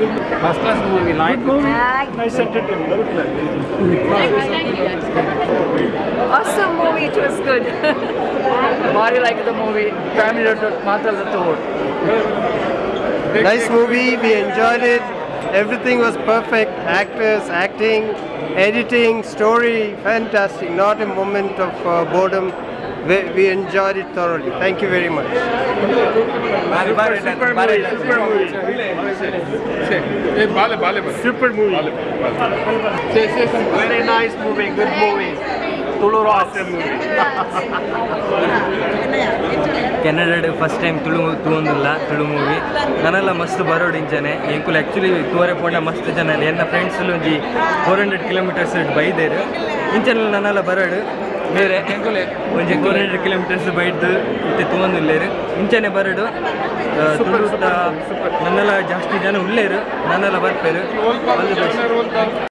First class movie, light movie. Nice entertainment. Awesome movie, it was good. Body like the movie. Family Matra the Nice movie, we enjoyed it. Everything was perfect. Actors, acting, editing, story, fantastic. Not a moment of uh, boredom. We, we, enjoyed it thoroughly. Thank you very much. Mari, super movie. Super movie. Super movie. Super movie. Very nice movie, good movie. Tulu Awesome movie. ಕೆನಡಾಡ್ first time Tulu ತೂಂದಿಲ್ಲ Tulu movie ನನ್ನೆಲ್ಲ ಮಸ್ತ್ ಬರೋಡಿಂಚನೆ ಎಂಕುಲು actually ತೂವರೆ ಪೋಂಡ ಮಸ್ತ್ ಜನ ಎನ್ನ friends ಒಂಜಿ four hundred kilometres ಬೈದೇರು. ಇಂಚನೆ ನನ್ನೆಲ್ಲ ಬರೋಡು. ಬೇರೆ ಒಂಜಿ ಫೋರ್ ಹಂಡ್ರೆಡ್ ಕಿಲೋಮೀಟರ್ಸ್ ಬೈದು ಮತ್ತೆ ತೂಂದಿಲ್ಲೇರು ಇಂಚನೆ ಬರೋಡು. ಆ, ತುಳು ತ- ನನ್ನೆಲ್ಲ ಜಾಸ್ತಿ ಜನ ಉಳ್ಳೇರು ನನ್ನೆಲ್ಲ ಬರ್ಪೇರು.